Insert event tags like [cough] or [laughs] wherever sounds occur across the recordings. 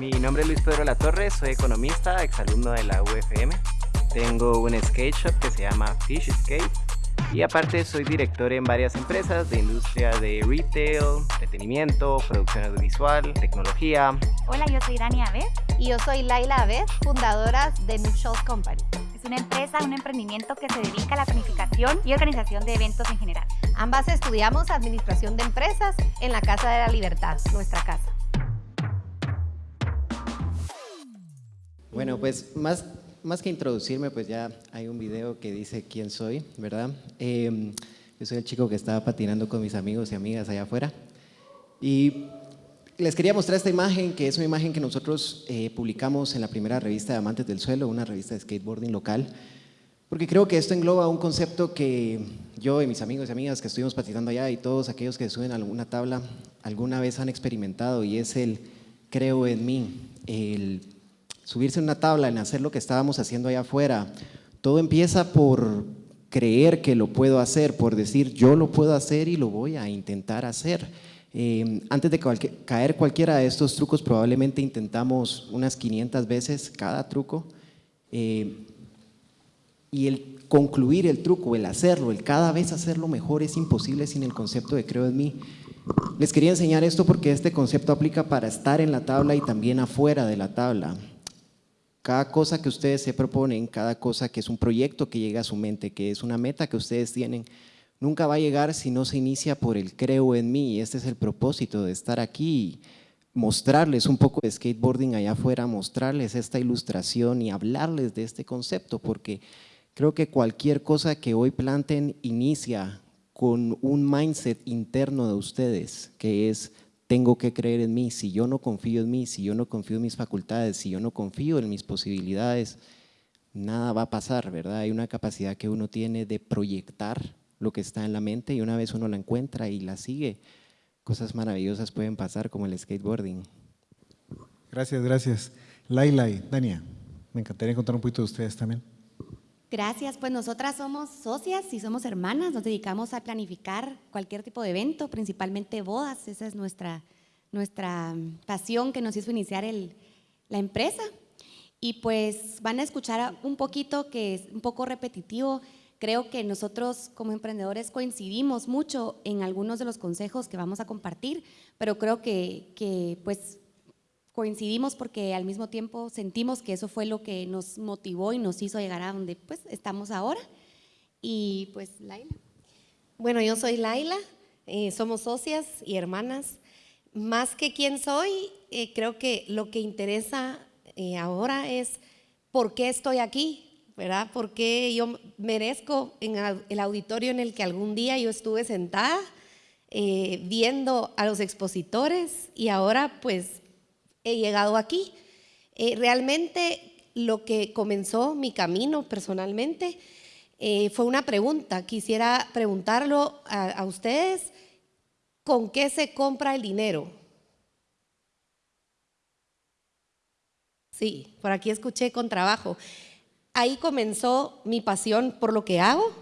Mi nombre es Luis Pedro La Torre, soy economista, exalumno de la UFM. Tengo un skate shop que se llama Fish Skate y aparte soy director en varias empresas de industria de retail, entretenimiento, producción audiovisual, tecnología. Hola, yo soy Dani Abed. Y yo soy Laila Abed, fundadoras de New Company. Es una empresa, un emprendimiento que se dedica a la planificación y organización de eventos en general. Ambas estudiamos Administración de Empresas en la Casa de la Libertad, nuestra casa. Bueno, pues más más que introducirme, pues ya hay un video que dice quién soy, ¿verdad? Em, yo soy el chico que estaba patinando con mis amigos y amigas allá afuera. Y les quería mostrar esta imagen, que es una imagen que nosotros eh, publicamos en la primera revista de Amantes del Suelo, una revista de skateboarding local, porque creo que esto engloba un concepto que yo y mis amigos y amigas que estuvimos patinando allá y todos aquellos que suben a alguna tabla alguna vez han experimentado y es el creo en mí, el subirse una tabla, en hacer lo que estábamos haciendo allá afuera. Todo empieza por creer que lo puedo hacer, por decir yo lo puedo hacer y lo voy a intentar hacer. Eh, antes de caer cualquiera de estos trucos, probablemente intentamos unas 500 veces cada truco. Eh, y el concluir el truco, el hacerlo, el cada vez hacerlo mejor es imposible sin el concepto de creo en mí. Les quería enseñar esto porque este concepto aplica para estar en la tabla y también afuera de la tabla. Cada cosa que ustedes se proponen, cada cosa que es un proyecto que llega a su mente, que es una meta que ustedes tienen, nunca va a llegar si no se inicia por el creo en mí. Y este es el propósito de estar aquí, mostrarles un poco de skateboarding allá afuera, mostrarles esta ilustración y hablarles de este concepto, porque creo que cualquier cosa que hoy planten inicia con un mindset interno de ustedes, que es tengo que creer en mí, si yo no confío en mí, si yo no confío en mis facultades, si yo no confío en mis posibilidades, nada va a pasar, ¿verdad? Hay una capacidad que uno tiene de proyectar lo que está en la mente y una vez uno la encuentra y la sigue, cosas maravillosas pueden pasar como el skateboarding. Gracias, gracias. Laila y Dania, me encantaría encontrar un poquito de ustedes también. Gracias, pues nosotras somos socias y somos hermanas, nos dedicamos a planificar cualquier tipo de evento, principalmente bodas, esa es nuestra, nuestra pasión que nos hizo iniciar la empresa. Y pues van a escuchar un poquito que es un poco repetitivo, creo que nosotros como emprendedores coincidimos mucho en algunos de los consejos que vamos a compartir, pero creo que, que pues coincidimos porque al mismo tiempo sentimos que eso fue lo que nos motivó y nos hizo llegar a donde pues estamos ahora. Y pues Laila. Bueno, yo soy Laila, eh, somos socias y hermanas. Más que quién soy, eh, creo que lo que interesa eh, ahora es por qué estoy aquí, ¿verdad? ¿Por qué yo merezco en el auditorio en el que algún día yo estuve sentada viendo a los expositores y ahora pues he llegado aquí. Eh, realmente lo que comenzó mi camino personalmente eh, fue una pregunta. Quisiera preguntarlo a, ustedes, ¿con qué se compra el dinero? Sí, por aquí escuché con trabajo. Ahí comenzó mi pasión por lo que hago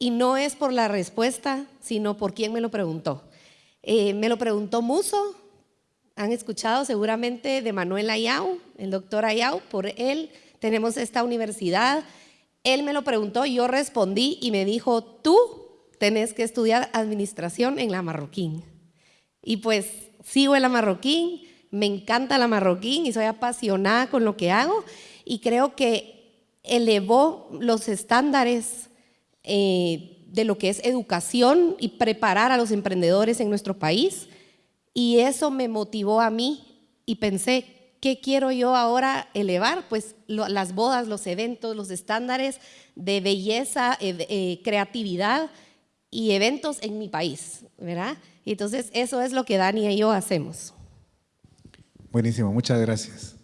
y no es por la respuesta, sino por quién me lo preguntó. Eh, me lo preguntó Muso, han escuchado seguramente de Manuel Ayau, el doctor Ayau, por él tenemos esta universidad. Él me lo preguntó, yo respondí y me dijo, tú tenés que estudiar administración en la Marroquín. Y pues sigo en la Marroquín, me encanta la Marroquín y soy apasionada con lo que hago y creo que elevó los estándares eh, de lo que es educación y preparar a los emprendedores en nuestro país y eso me motivó a mí y pensé, ¿qué quiero yo ahora elevar? Pues las bodas, los eventos, los estándares de belleza, eh, eh, creatividad y eventos en mi país, ¿verdad? entonces eso es lo que Dani y yo hacemos. Buenísimo, muchas gracias.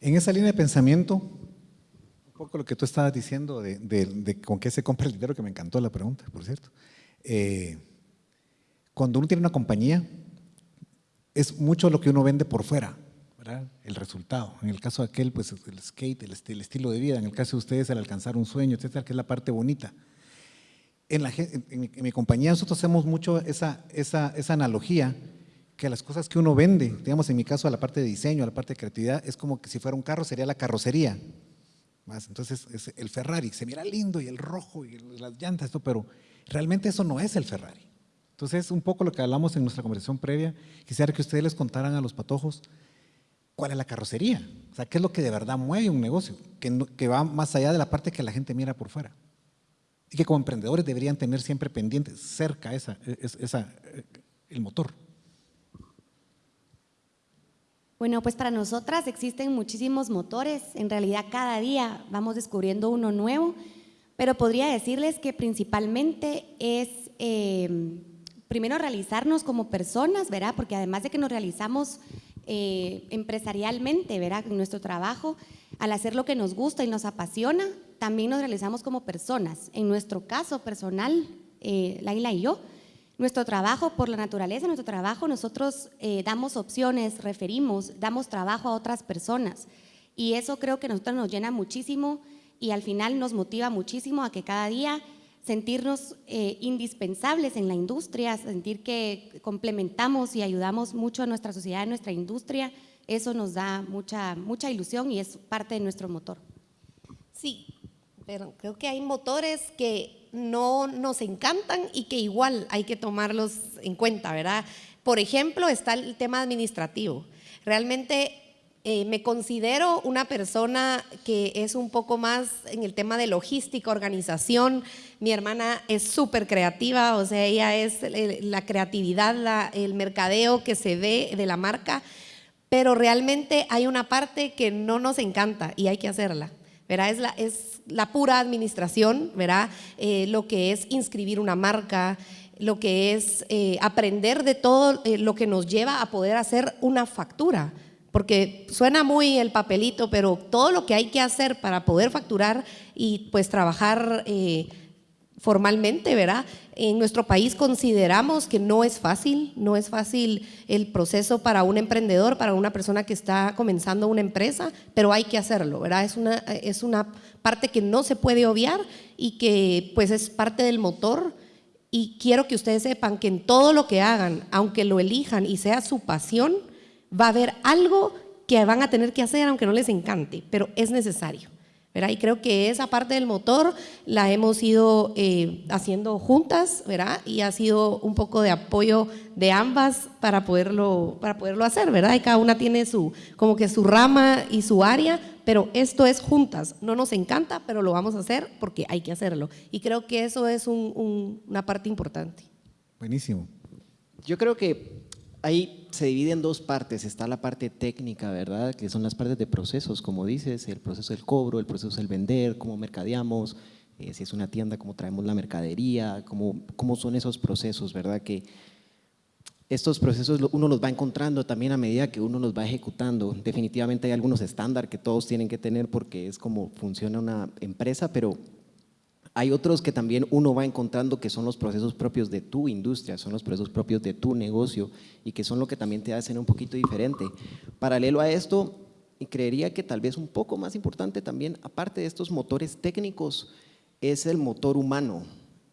En esa línea de pensamiento, un poco lo que tú estabas diciendo de, con qué se compra el dinero, que me encantó la pregunta, por cierto. Eh, cuando uno tiene una compañía, es mucho lo que uno vende por fuera, el resultado. En el caso de aquel, pues el skate, el, estilo de vida. En el caso de ustedes, el alcanzar un sueño, etcétera, que es la parte bonita. En, la, en, mi, compañía nosotros hacemos mucho esa, esa, esa analogía que las cosas que uno vende, digamos en mi caso a la parte de diseño, a la parte de creatividad, es como que si fuera un carro sería la carrocería. Más, entonces es el Ferrari se mira lindo y el rojo y las llantas, esto, pero realmente eso no es el Ferrari. Entonces, un poco lo que hablamos en nuestra conversación previa, quisiera que ustedes les contaran a los patojos cuál es la carrocería, o sea, qué es lo que de verdad mueve un negocio, que, va más allá de la parte que la gente mira por fuera. Y que como emprendedores deberían tener siempre pendientes, cerca esa, esa, el motor. Bueno, pues para nosotras existen muchísimos motores. En realidad cada día vamos descubriendo uno nuevo, pero podría decirles que principalmente es eh, primero realizarnos como personas, ¿verdad? Porque además de que nos realizamos eh, empresarialmente, ¿verdad? En nuestro trabajo, al hacer lo que nos gusta y nos apasiona, también nos realizamos como personas. En nuestro caso personal, eh, Laila y yo, nuestro trabajo, por la naturaleza nuestro trabajo, nosotros eh, damos opciones, referimos, damos trabajo a otras personas. Y eso creo que a nosotros nos llena muchísimo y al final nos motiva muchísimo a que cada día sentirnos eh, indispensables en la industria, sentir que complementamos y ayudamos mucho a nuestra sociedad, a nuestra industria, eso nos da mucha, mucha ilusión y es parte de nuestro motor. Sí, pero creo que hay motores que no nos encantan y que igual hay que tomarlos en cuenta, ¿verdad? Por ejemplo, está el tema administrativo. Realmente eh, me considero una persona que es un poco más en el tema de logística, organización. Mi hermana es súper creativa, o sea, ella es la creatividad, el mercadeo que se ve de la marca, pero realmente hay una parte que no nos encanta y hay que hacerla. ¿verdad? Es la, pura administración, ¿verdad? Eh, lo que es inscribir una marca, lo que es eh, aprender de todo eh, lo que nos lleva a poder hacer una factura. Porque suena muy el papelito, pero todo lo que hay que hacer para poder facturar y pues trabajar formalmente, ¿verdad? En nuestro país consideramos que no es fácil, no es fácil el proceso para un emprendedor, para una persona que está comenzando una empresa, pero hay que hacerlo, ¿verdad? Es una, es una parte que no se puede obviar y que pues es parte del motor y quiero que ustedes sepan que en todo lo que hagan, aunque lo elijan y sea su pasión, va a haber algo que van a tener que hacer aunque no les encante, pero es necesario. ¿verdad? Y creo que esa parte del motor la hemos ido eh, haciendo juntas, ¿verdad? Y ha sido un poco de apoyo de ambas para poderlo, para poderlo hacer, ¿verdad? Y cada una tiene su, como que su rama y su área, pero esto es juntas. No nos encanta, pero lo vamos a hacer porque hay que hacerlo. Y creo que eso es una parte importante. Buenísimo. Yo creo que ahí se divide en dos partes. Está la parte técnica, ¿verdad? Que son las partes de procesos, como dices, el proceso del cobro, el proceso del vender, cómo mercadeamos, eh, si es una tienda, cómo traemos la mercadería, cómo, cómo son esos procesos, ¿verdad? Que estos procesos uno los va encontrando también a medida que uno los va ejecutando. Definitivamente hay algunos estándares que todos tienen que tener porque es como funciona una empresa, pero hay otros que también uno va encontrando que son los procesos propios de tu industria, son los procesos propios de tu negocio y que son lo que también te hacen un poquito diferente. Paralelo a esto, y creería que tal vez un poco más importante también, aparte de estos motores técnicos, es el motor humano,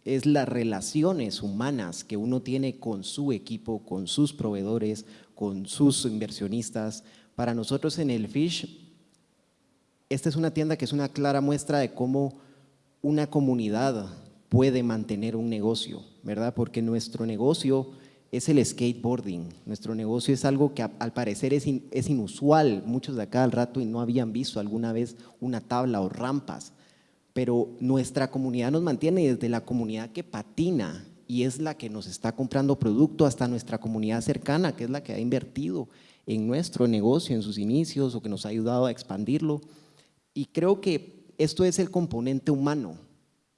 es las relaciones humanas que uno tiene con su equipo, con sus proveedores, con sus inversionistas. Para nosotros en el Fish, esta es una tienda que es una clara muestra de cómo una comunidad puede mantener un negocio, ¿verdad? Porque nuestro negocio es el skateboarding, nuestro negocio es algo que al parecer es, es inusual, muchos de acá al rato y no habían visto alguna vez una tabla o rampas, pero nuestra comunidad nos mantiene desde la comunidad que patina y es la que nos está comprando producto hasta nuestra comunidad cercana, que es la que ha invertido en nuestro negocio en sus inicios o que nos ha ayudado a expandirlo. Y creo que esto es el componente humano.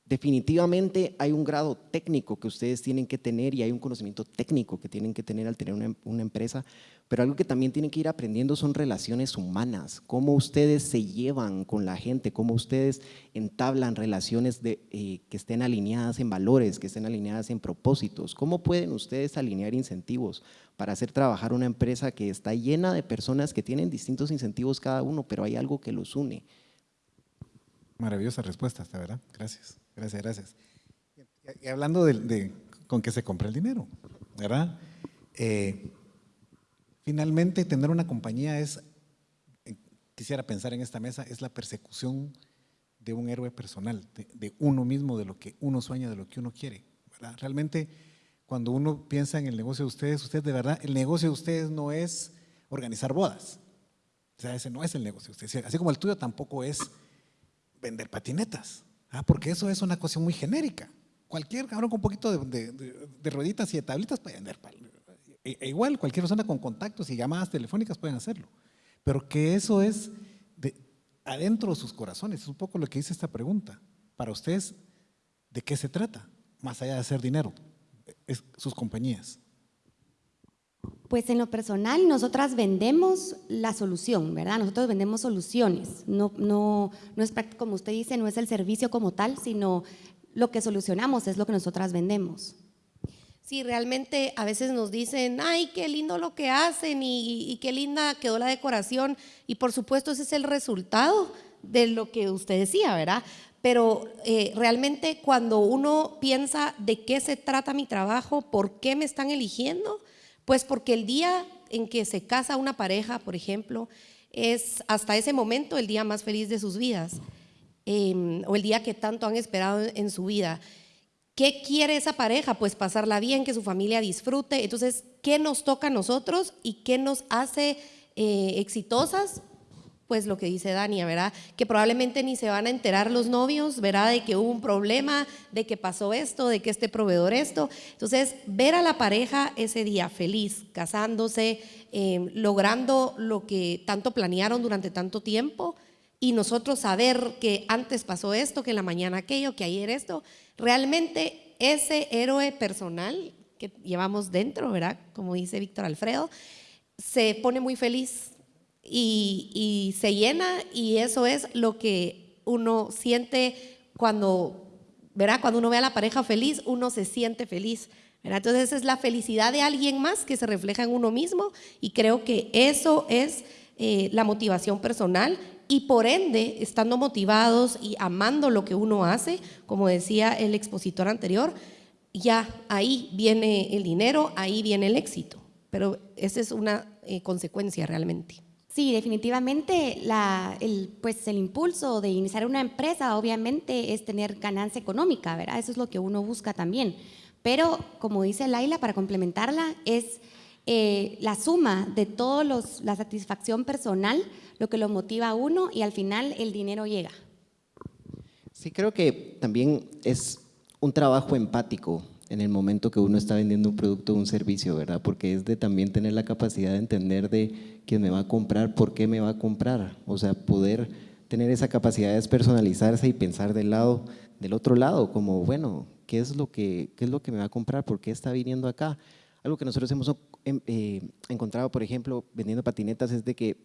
Definitivamente hay un grado técnico que ustedes tienen que tener y hay un conocimiento técnico que tienen que tener al tener una, empresa, pero algo que también tienen que ir aprendiendo son relaciones humanas, cómo ustedes se llevan con la gente, cómo ustedes entablan relaciones eh, que estén alineadas en valores, que estén alineadas en propósitos, cómo pueden ustedes alinear incentivos para hacer trabajar una empresa que está llena de personas que tienen distintos incentivos cada uno, pero hay algo que los une Maravillosa respuesta, ¿verdad? Gracias, gracias, gracias. Y, hablando de, con qué se compra el dinero, ¿verdad? Eh, Finalmente, tener una compañía es, eh, quisiera pensar en esta mesa, es la persecución de un héroe personal, de, uno mismo, de lo que uno sueña, de lo que uno quiere. Realmente, cuando uno piensa en el negocio de ustedes, ustedes de verdad, el negocio de ustedes no es organizar bodas. O sea, ese no es el negocio de ustedes. Así como el tuyo tampoco es vender patinetas, ¿ah? porque eso es una cosa muy genérica. Cualquier cabrón con un poquito de, de, rueditas y de tablitas puede vender. E, e, igual, cualquier persona con contactos y llamadas telefónicas pueden hacerlo. Pero que eso es de, adentro de sus corazones, es un poco lo que dice esta pregunta. Para ustedes, ¿de qué se trata? Más allá de hacer dinero, es sus compañías. Pues en lo personal, nosotras vendemos la solución, ¿verdad? Nosotros vendemos soluciones. No, no, no es como usted dice, no es el servicio como tal, sino lo que solucionamos es lo que nosotras vendemos. Sí, realmente a veces nos dicen, ay, qué lindo lo que hacen y, qué linda quedó la decoración. Y por supuesto ese es el resultado de lo que usted decía, ¿verdad? Pero eh, realmente cuando uno piensa de qué se trata mi trabajo, por qué me están eligiendo, pues porque el día en que se casa una pareja, por ejemplo, es hasta ese momento el día más feliz de sus vidas, em, o el día que tanto han esperado en su vida. ¿Qué quiere esa pareja? Pues pasarla bien, que su familia disfrute. Entonces, ¿qué nos toca a nosotros y qué nos hace eh, exitosas? Pues lo que dice Dania, ¿verdad? Que probablemente ni se van a enterar los novios, ¿verdad? De que hubo un problema, de que pasó esto, de que este proveedor esto. Entonces, ver a la pareja ese día feliz, casándose, eh, logrando lo que tanto planearon durante tanto tiempo y nosotros saber que antes pasó esto, que en la mañana aquello, que ayer esto, realmente ese héroe personal que llevamos dentro, ¿verdad? Como dice Víctor Alfredo, se pone muy feliz y, se llena y eso es lo que uno siente cuando, ¿verdad? Cuando uno ve a la pareja feliz, uno se siente feliz. ¿verdad? Entonces es la felicidad de alguien más que se refleja en uno mismo y creo que eso es eh, la motivación personal y por ende, estando motivados y amando lo que uno hace, como decía el expositor anterior, ya ahí viene el dinero, ahí viene el éxito. Pero esa es una eh, consecuencia realmente. Sí, definitivamente el, pues el impulso de iniciar una empresa obviamente es tener ganancia económica, ¿verdad? Eso es lo que uno busca también. Pero como dice Laila, para complementarla, es eh, la suma de toda la satisfacción personal lo que lo motiva a uno y al final el dinero llega. Sí, creo que también es un trabajo empático en el momento que uno está vendiendo un producto o un servicio, ¿verdad? Porque es de también tener la capacidad de entender de quién me va a comprar, por qué me va a comprar, o sea, poder tener esa capacidad de despersonalizarse y pensar del lado, del otro lado, como, bueno, ¿qué es lo que, qué es lo que me va a comprar? ¿Por qué está viniendo acá? Algo que nosotros hemos em, eh, encontrado, por ejemplo, vendiendo patinetas, es de que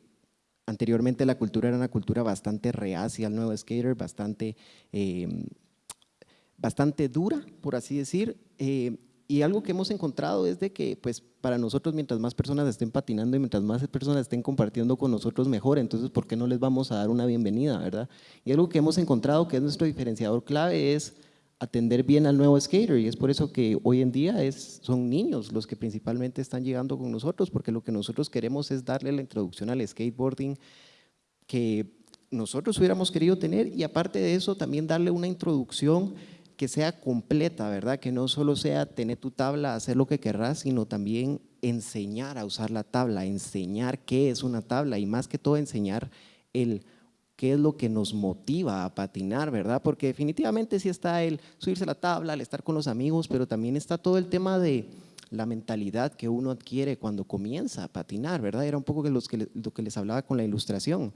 anteriormente la cultura era una cultura bastante reacia al nuevo skater, bastante, em, bastante dura, por así decir, eh, y algo que hemos encontrado es de que pues para nosotros mientras más personas estén patinando y mientras más personas estén compartiendo con nosotros mejor, entonces ¿por qué no les vamos a dar una bienvenida, verdad? Y algo que hemos encontrado que es nuestro diferenciador clave es atender bien al nuevo skater. Y es por eso que hoy en día es, son niños los que principalmente están llegando con nosotros porque lo que nosotros queremos es darle la introducción al skateboarding que nosotros hubiéramos querido tener. Y aparte de eso también darle una introducción que sea completa, ¿verdad? Que no solo sea tener tu tabla, hacer lo que querrás, sino también enseñar a usar la tabla, enseñar qué es una tabla y más que todo enseñar el qué es lo que nos motiva a patinar, ¿verdad? Porque definitivamente sí está el subirse a la tabla, el estar con los amigos, pero también está todo el tema de la mentalidad que uno adquiere cuando comienza a patinar, ¿verdad? Era un poco lo que les hablaba con la ilustración.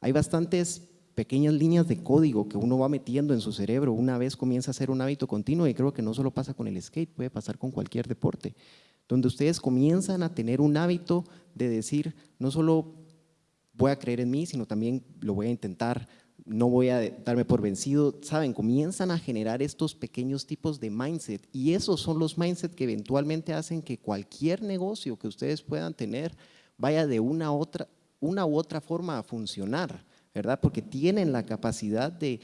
Hay bastantes pequeñas líneas de código que uno va metiendo en su cerebro una vez comienza a ser un hábito continuo y creo que no solo pasa con el skate, puede pasar con cualquier deporte, donde ustedes comienzan a tener un hábito de decir, no solo voy a creer en mí, sino también lo voy a intentar, no voy a darme por vencido, saben, comienzan a generar estos pequeños tipos de mindset y esos son los mindset que eventualmente hacen que cualquier negocio que ustedes puedan tener vaya de una, otra, una u otra forma a funcionar. ¿Verdad? Porque tienen la capacidad de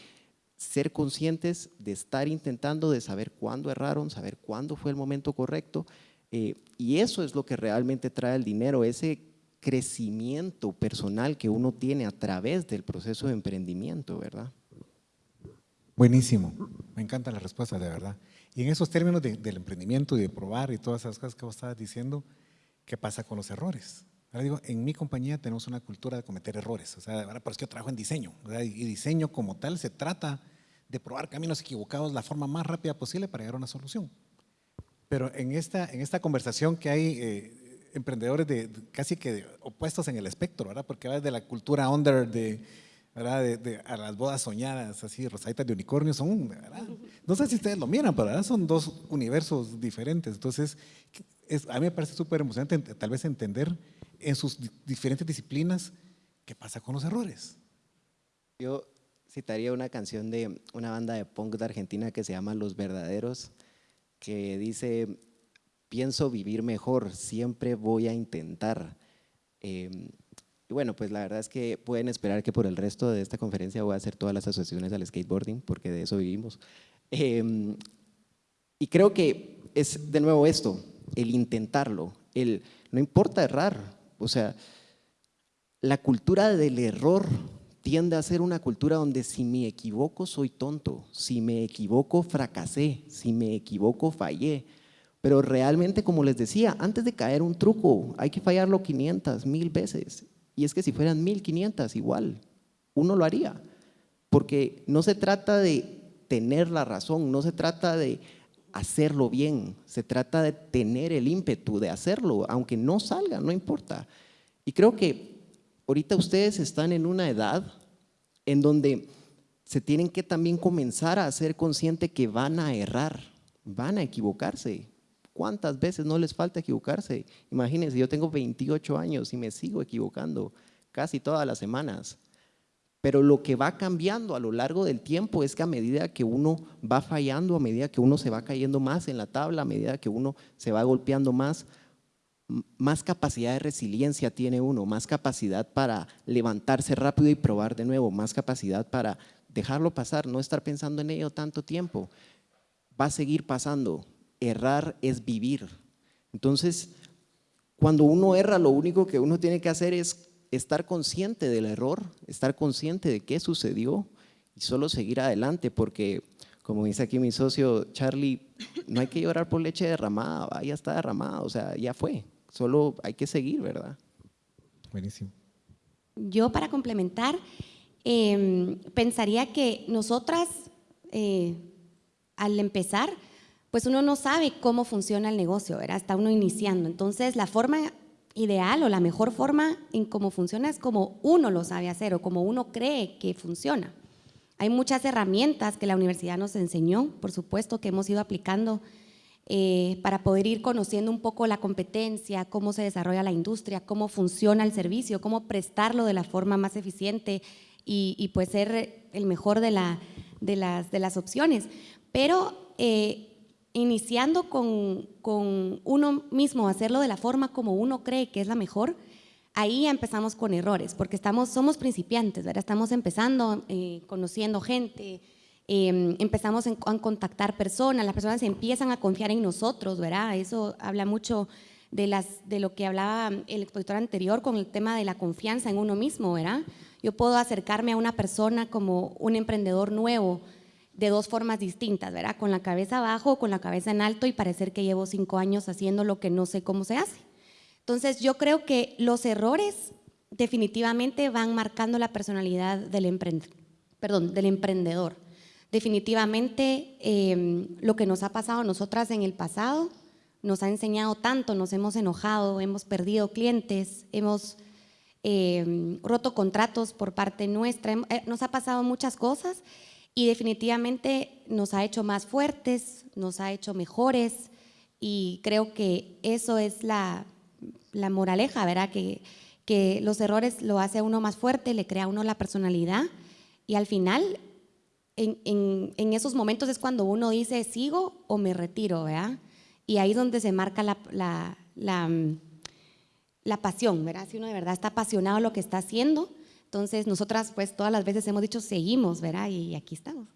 ser conscientes, de estar intentando, de saber cuándo erraron, saber cuándo fue el momento correcto Eh, y eso es lo que realmente trae el dinero, ese crecimiento personal que uno tiene a través del proceso de emprendimiento, ¿verdad? Buenísimo, me encanta la respuesta, de verdad. Y en esos términos del emprendimiento y de probar y todas esas cosas que vos estabas diciendo, ¿qué pasa con los errores? Ahora digo, en mi compañía tenemos una cultura de cometer errores, o sea, ahora por eso yo trabajo en diseño, y diseño como tal se trata de probar caminos equivocados la forma más rápida posible para llegar a una solución. Pero en esta, en esta conversación que hay eh, emprendedores de, casi que opuestos en el espectro, ¿verdad? Porque va desde la cultura under de, ¿verdad? De, a las bodas soñadas, así, rosaditas de unicornio, son, ¿verdad? no sé si ustedes lo miran, pero ¿verdad? son dos universos diferentes. Entonces, es, a mí me parece súper emocionante tal vez entender en sus diferentes disciplinas qué pasa con los errores. Yo citaría una canción de una banda de punk de Argentina que se llama Los Verdaderos, que dice, pienso vivir mejor, siempre voy a intentar. Em, y bueno, pues la verdad es que pueden esperar que por el resto de esta conferencia voy a hacer todas las asociaciones al skateboarding, porque de eso vivimos. Em, y creo que es de nuevo esto, el intentarlo, el no importa errar, o sea, la cultura del error tiende a ser una cultura donde si me equivoco soy tonto, si me equivoco fracasé, si me equivoco fallé. Pero realmente, como les decía, antes de caer un truco hay que fallarlo 500, mil veces. Y es que si fueran 1500 igual, uno lo haría. Porque no se trata de tener la razón, no se trata de hacerlo bien, se trata de tener el ímpetu de hacerlo, aunque no salga, no importa. Y creo que ahorita ustedes están en una edad en donde se tienen que también comenzar a ser conscientes que van a errar, van a equivocarse. ¿Cuántas veces no les falta equivocarse? Imagínense, yo tengo 28 años y me sigo equivocando casi todas las semanas. Pero lo que va cambiando a lo largo del tiempo es que a medida que uno va fallando, a medida que uno se va cayendo más en la tabla, a medida que uno se va golpeando más, más capacidad de resiliencia tiene uno, más capacidad para levantarse rápido y probar de nuevo, más capacidad para dejarlo pasar, no estar pensando en ello tanto tiempo. Va a seguir pasando. Errar es vivir. Entonces, cuando uno erra, lo único que uno tiene que hacer es estar consciente del error, estar consciente de qué sucedió y solo seguir adelante, porque como dice aquí mi socio Charlie, no hay que llorar por leche derramada, ya está derramada, o sea, ya fue solo hay que seguir, ¿verdad? Buenísimo. Yo para complementar, em, pensaría que nosotras, eh, al empezar, pues uno no sabe cómo funciona el negocio, ¿verdad? Está uno iniciando. Entonces, la forma ideal o la mejor forma en cómo funciona es como uno lo sabe hacer o como uno cree que funciona. Hay muchas herramientas que la universidad nos enseñó, por supuesto, que hemos ido aplicando eh, para poder ir conociendo un poco la competencia, cómo se desarrolla la industria, cómo funciona el servicio, cómo prestarlo de la forma más eficiente y, pues ser el mejor de las opciones. Pero eh, iniciando con, con, uno mismo, hacerlo de la forma como uno cree que es la mejor, ahí empezamos con errores, porque estamos, somos principiantes, ¿verdad? estamos empezando, eh, conociendo gente, Em, empezamos a contactar personas, las personas empiezan a confiar en nosotros, ¿verdad? Eso habla mucho de, las, de lo que hablaba el expositor anterior con el tema de la confianza en uno mismo, ¿verdad? Yo puedo acercarme a una persona como un emprendedor nuevo de dos formas distintas, ¿verdad? Con la cabeza abajo o con la cabeza en alto y parecer que llevo cinco años haciendo lo que no sé cómo se hace. Entonces yo creo que los errores definitivamente van marcando la personalidad del, perdón, del emprendedor. Definitivamente em, lo que nos ha pasado a nosotras en el pasado nos ha enseñado tanto, nos hemos enojado, hemos perdido clientes, hemos em, roto contratos por parte nuestra, eh, nos ha pasado muchas cosas y definitivamente nos ha hecho más fuertes, nos ha hecho mejores y creo que eso es la, moraleja, ¿verdad? Que, los errores lo hace a uno más fuerte, le crea a uno la personalidad y al final en, esos momentos es cuando uno dice, sigo o me retiro, ¿verdad? Y ahí es donde se marca la, mm, pasión, ¿verdad? Si uno de verdad está apasionado lo que está haciendo, entonces nosotras pues todas las veces hemos dicho, seguimos, ¿verdad? Y aquí estamos.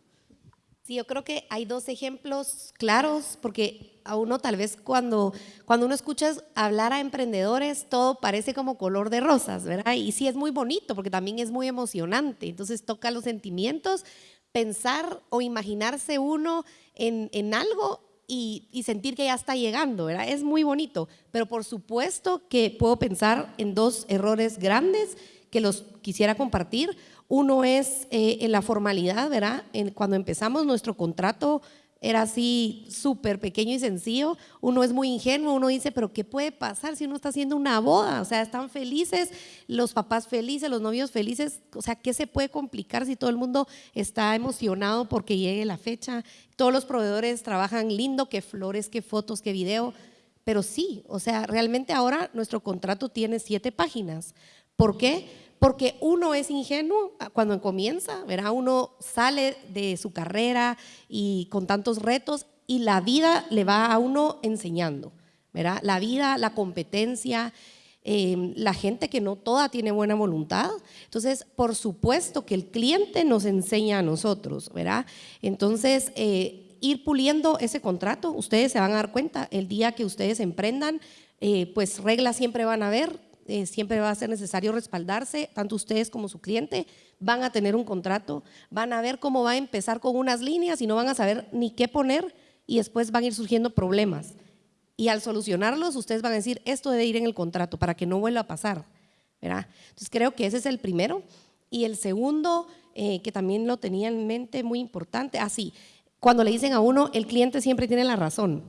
Sí, yo creo que hay dos ejemplos claros, porque a uno tal vez cuando, cuando uno escucha hablar a emprendedores, todo parece como color de rosas, ¿verdad? Y sí es muy bonito, porque también es muy emocionante, entonces toca los sentimientos, pensar o imaginarse uno en, en algo y, y, sentir que ya está llegando, ¿verdad? Es muy bonito, pero por supuesto que puedo pensar en dos errores grandes que los quisiera compartir. Uno es eh, en la formalidad, ¿verdad? Cuando empezamos nuestro contrato era así súper pequeño y sencillo. Uno es muy ingenuo, uno dice, pero ¿qué puede pasar si uno está haciendo una boda? O sea, están felices, los papás felices, los novios felices. O sea, ¿qué se puede complicar si todo el mundo está emocionado porque llegue la fecha? Todos los proveedores trabajan lindo, qué flores, qué fotos, qué video. Pero sí, o sea, realmente ahora nuestro contrato tiene siete páginas. ¿Por qué? Porque uno es ingenuo cuando comienza, ¿verdad? Uno sale de su carrera y con tantos retos y la vida le va a uno enseñando, ¿verdad? La vida, la competencia, em, la gente que no toda tiene buena voluntad. Entonces, por supuesto que el cliente nos enseña a nosotros, ¿verdad? Entonces, eh, ir puliendo ese contrato, ustedes se van a dar cuenta, el día que ustedes emprendan, eh, pues reglas siempre van a haber, eh, siempre va a ser necesario respaldarse, tanto ustedes como su cliente van a tener un contrato, van a ver cómo va a empezar con unas líneas y no van a saber ni qué poner y después van a ir surgiendo problemas. Y al solucionarlos, ustedes van a decir, esto debe ir en el contrato para que no vuelva a pasar. ¿verdad? Entonces creo que ese es el primero. Y el segundo, eh, que también lo tenía en mente, muy importante, así, ah, cuando le dicen a uno, el cliente siempre tiene la razón.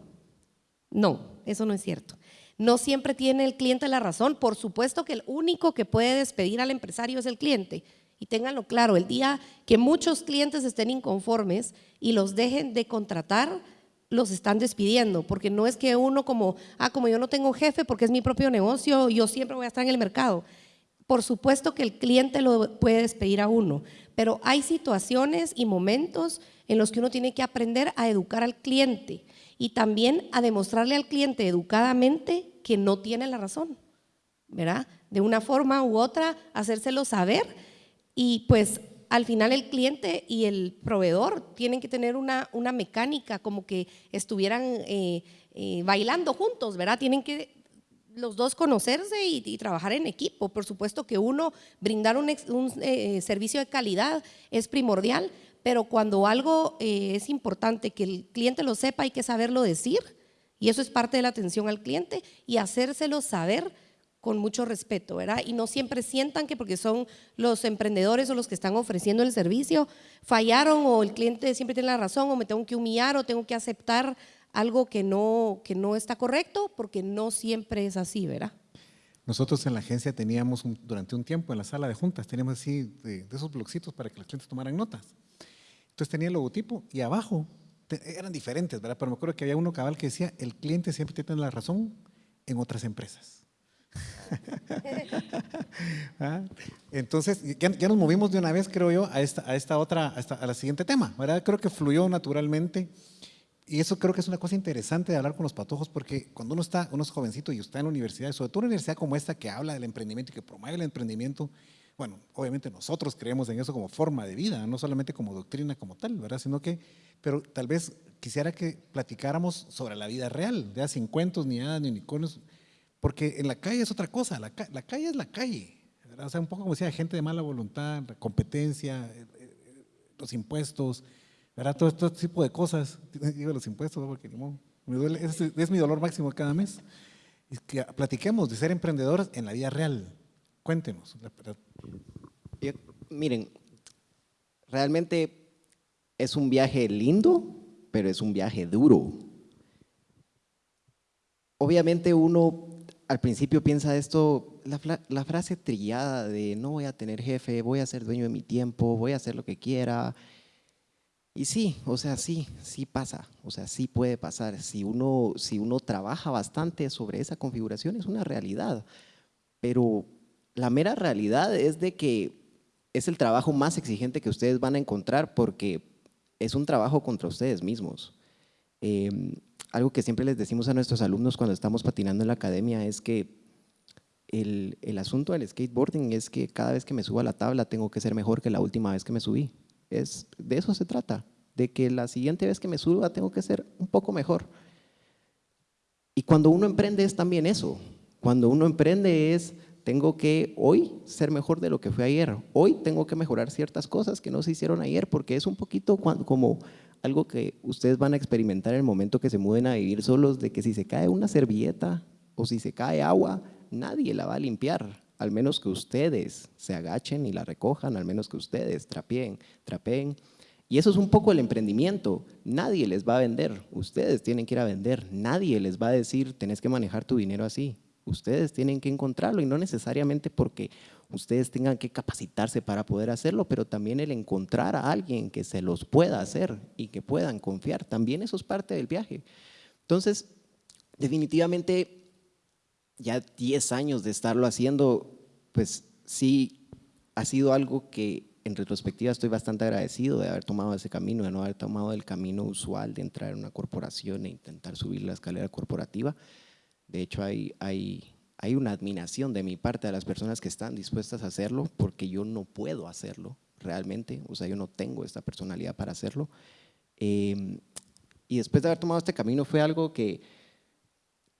No, eso no es cierto. No siempre tiene el cliente la razón. Por supuesto que el único que puede despedir al empresario es el cliente. Y ténganlo claro, el día que muchos clientes estén inconformes y los dejen de contratar, los están despidiendo, porque no es que uno como, ah, como yo no tengo jefe porque es mi propio negocio, yo siempre voy a estar en el mercado. Por supuesto que el cliente lo puede despedir a uno, pero hay situaciones y momentos en los que uno tiene que aprender a educar al cliente y también a demostrarle al cliente educadamente que no tiene la razón, ¿verdad? De una forma u otra, hacérselo saber y pues al final el cliente y el proveedor tienen que tener una, una mecánica como que estuvieran eh, eh, bailando juntos, ¿verdad? Tienen que los dos conocerse y, trabajar en equipo. Por supuesto que uno, brindar un, eh, servicio de calidad es primordial, pero cuando algo eh, es importante que el cliente lo sepa, hay que saberlo decir, y eso es parte de la atención al cliente, y hacérselo saber con mucho respeto, ¿verdad? Y no siempre sientan que porque son los emprendedores o los que están ofreciendo el servicio, fallaron o el cliente siempre tiene la razón o me tengo que humillar o tengo que aceptar algo que no, que no está correcto, porque no siempre es así, ¿verdad? Nosotros en la agencia teníamos durante un tiempo en la sala de juntas, teníamos así de, de esos bloxitos para que los clientes tomaran notas. Entonces tenía el logotipo y abajo eran diferentes, ¿verdad? Pero me acuerdo que había uno cabal que decía, el cliente siempre tiene la razón en otras empresas. [laughs] ¿Ah? Entonces, ya, nos movimos de una vez, creo yo, a esta, a esta otra, a, a la siguiente tema, ¿verdad? Creo que fluyó naturalmente. Y eso creo que es una cosa interesante de hablar con los patojos, porque cuando uno está, uno es jovencito y está en la universidad, sobre todo una universidad como esta que habla del emprendimiento y que promueve el emprendimiento, bueno, obviamente nosotros creemos en eso como forma de vida, no solamente como doctrina como tal, ¿verdad? Sino que, pero tal vez quisiera que platicáramos sobre la vida real, ya sin cuentos, ni nada, ni unicornios, porque en la calle es otra cosa, la, calle es la calle, ¿verdad? O sea, un poco como decía, gente de mala voluntad, competencia, eh, eh, los impuestos, ¿verdad? Todo, este tipo de cosas, [laughs] digo los impuestos, porque me duele, es, es mi dolor máximo cada mes. Es que platiquemos de ser emprendedores en la vida real, Cuéntenos. miren, realmente es un viaje lindo, pero es un viaje duro. Obviamente uno al principio piensa esto, la, la, frase trillada de no voy a tener jefe, voy a ser dueño de mi tiempo, voy a hacer lo que quiera. Y sí, o sea, sí, sí pasa, o sea, sí puede pasar. Si uno, si uno trabaja bastante sobre esa configuración es una realidad, pero la mera realidad es de que es el trabajo más exigente que ustedes van a encontrar porque es un trabajo contra ustedes mismos. Em, algo que siempre les decimos a nuestros alumnos cuando estamos patinando en la academia es que el, el, asunto del skateboarding es que cada vez que me subo a la tabla tengo que ser mejor que la última vez que me subí. Es, de eso se trata, de que la siguiente vez que me suba tengo que ser un poco mejor. Y cuando uno emprende es también eso. Cuando uno emprende es, tengo que hoy ser mejor de lo que fue ayer. Hoy tengo que mejorar ciertas cosas que no se hicieron ayer, porque es un poquito como algo que ustedes van a experimentar en el momento que se muden a vivir solos, de que si se cae una servilleta o si se cae agua, nadie la va a limpiar, al menos que ustedes se agachen y la recojan, al menos que ustedes trapeen, trapeen. Y eso es un poco el emprendimiento. Nadie les va a vender, ustedes tienen que ir a vender. Nadie les va a decir, tenés que manejar tu dinero así. Ustedes tienen que encontrarlo y no necesariamente porque ustedes tengan que capacitarse para poder hacerlo, pero también el encontrar a alguien que se los pueda hacer y que puedan confiar. También eso es parte del viaje. Entonces, definitivamente ya 10 años de estarlo haciendo, pues sí ha sido algo que en retrospectiva estoy bastante agradecido de haber tomado ese camino, de no haber tomado el camino usual de entrar en una corporación e intentar subir la escalera corporativa. De hecho, hay, hay, hay una admiración de mi parte a las personas que están dispuestas a hacerlo porque yo no puedo hacerlo realmente, o sea, yo no tengo esta personalidad para hacerlo. Em, y después de haber tomado este camino fue algo que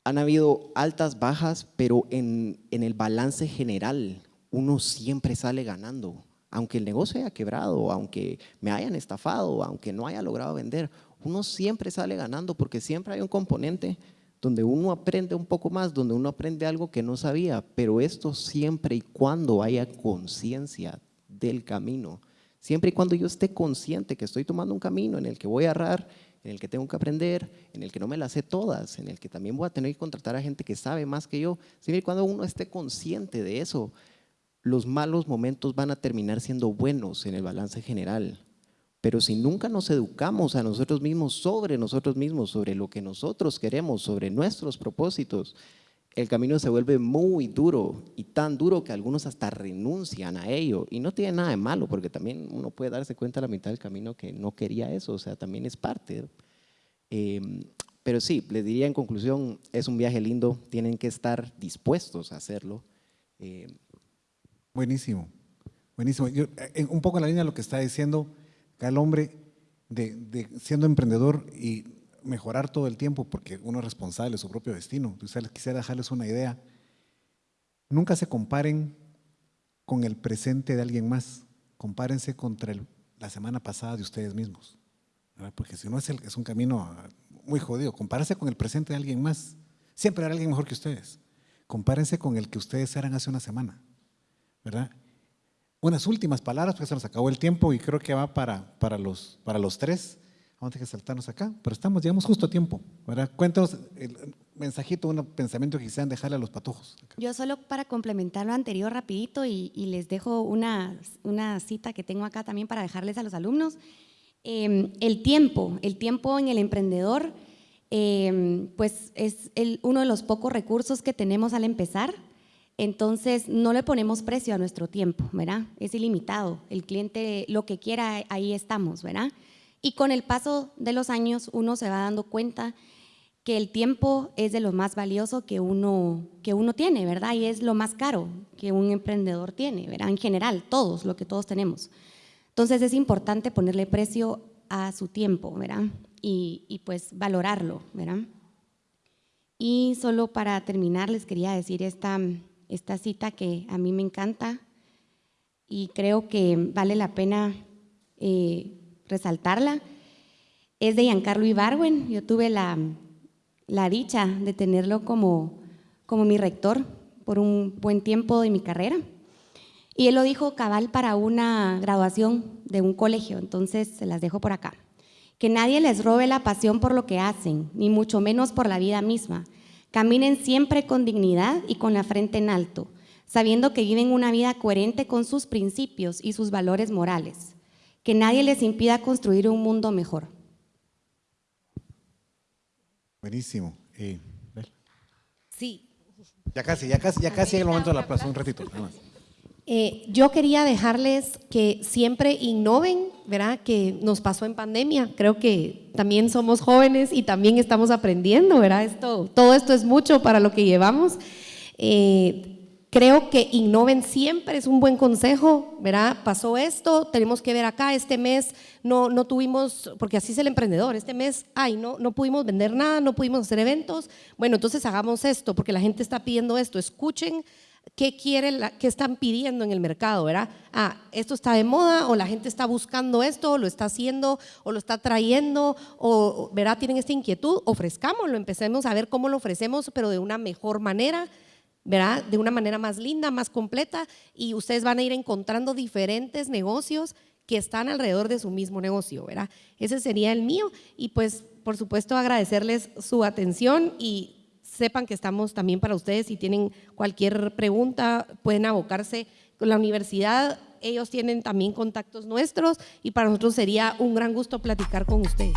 han habido altas, bajas, pero en, en el balance general uno siempre sale ganando. Aunque el negocio haya quebrado, aunque me hayan estafado, aunque no haya logrado vender, uno siempre sale ganando porque siempre hay un componente donde uno aprende un poco más, donde uno aprende algo que no sabía, pero esto siempre y cuando haya conciencia del camino, siempre y cuando yo esté consciente que estoy tomando un camino en el que voy a errar, en el que tengo que aprender, en el que no me las sé todas, en el que también voy a tener que contratar a gente que sabe más que yo. Siempre y cuando uno esté consciente de eso, los malos momentos van a terminar siendo buenos en el balance general. Pero si nunca nos educamos a nosotros mismos sobre nosotros mismos, sobre lo que nosotros queremos, sobre nuestros propósitos, el camino se vuelve muy duro y tan duro que algunos hasta renuncian a ello. Y no tiene nada de malo, porque también uno puede darse cuenta a la mitad del camino que no quería eso, o sea, también es parte. Em, pero sí, les diría en conclusión, es un viaje lindo, tienen que estar dispuestos a hacerlo. Em, buenísimo, buenísimo. Yo, eh, un poco en la línea de lo que está diciendo, el hombre de siendo emprendedor y mejorar todo el tiempo porque uno es responsable de su propio destino. quisiera dejarles una idea. Nunca se comparen con el presente de alguien más. Compárense contra la semana pasada de ustedes mismos. Porque si no es, es un camino ah, muy jodido. Compárense con el presente de alguien más. Siempre habrá alguien mejor que ustedes. Compárense con el que ustedes eran hace una semana. ¿Verdad? Unas últimas palabras, porque se nos acabó el tiempo y creo que va para, para, los, para los tres. Vamos a saltarnos acá, pero estamos, llegamos justo a tiempo. ¿verdad? Cuéntanos el mensajito, un pensamiento que quisieran dejarle a los patojos. Yo solo para complementar lo anterior rapidito y, les dejo una, una, cita que tengo acá también para dejarles a los alumnos. Em, el tiempo, el tiempo en el emprendedor, em, pues es el, uno de los pocos recursos que tenemos al empezar. Entonces, no le ponemos precio a nuestro tiempo, ¿verdad? Es ilimitado. El cliente lo que quiera, ahí estamos, ¿verdad? Y con el paso de los años uno se va dando cuenta que el tiempo es de lo más valioso que uno, que uno tiene, ¿verdad? Y es lo más caro que un emprendedor tiene, ¿verdad? En general, todos, lo que todos tenemos. Entonces es importante ponerle precio a su tiempo, ¿verdad? Y, pues valorarlo, ¿verdad? Y solo para terminar les quería decir esta, esta cita que a mí me encanta y creo que vale la pena eh, resaltarla, es de Giancarlo Ibarwen. Yo tuve la, dicha de tenerlo como, como mi rector por un buen tiempo de mi carrera. Y él lo dijo cabal para una graduación de un colegio, entonces se las dejo por acá. Que nadie les robe la pasión por lo que hacen, ni mucho menos por la vida misma. Caminen siempre con dignidad y con la frente en alto, sabiendo que viven una vida coherente con sus principios y sus valores morales que nadie les impida construir un mundo mejor. Buenísimo. Eh, sí. Ya casi, ya casi, ya casi es el momento de la plaza, un ratito. Eh, yo quería dejarles que siempre innoven, ¿verdad? Que nos pasó en pandemia. Creo que también somos jóvenes y también estamos aprendiendo, ¿verdad? Esto, todo esto es mucho para lo que llevamos. Eh, Creo que innoven siempre es un buen consejo, ¿verdad? Pasó esto, tenemos que ver acá, este mes no, no tuvimos, porque así es el emprendedor, este mes, ay, no, no pudimos vender nada, no pudimos hacer eventos, bueno, entonces hagamos esto, porque la gente está pidiendo esto, escuchen qué quieren, qué están pidiendo en el mercado, ¿verdad? Ah, esto está de moda o la gente está buscando esto, o lo está haciendo o lo está trayendo o, ¿verdad? Tienen esta inquietud, ofrezcámoslo, empecemos a ver cómo lo ofrecemos, pero de una mejor manera ¿verdad? De una manera más linda, más completa y ustedes van a ir encontrando diferentes negocios que están alrededor de su mismo negocio, ¿verdad? Ese sería el mío y pues por supuesto agradecerles su atención y sepan que estamos también para ustedes si tienen cualquier pregunta pueden abocarse con la universidad, ellos tienen también contactos nuestros y para nosotros sería un gran gusto platicar con ustedes.